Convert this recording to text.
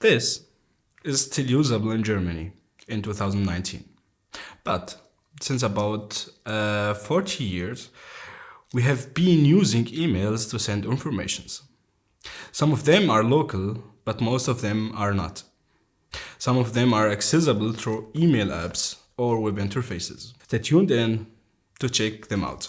This is still usable in Germany in 2019. But since about uh, 40 years, we have been using emails to send informations. Some of them are local, but most of them are not. Some of them are accessible through email apps or web interfaces. Stay tuned in to check them out.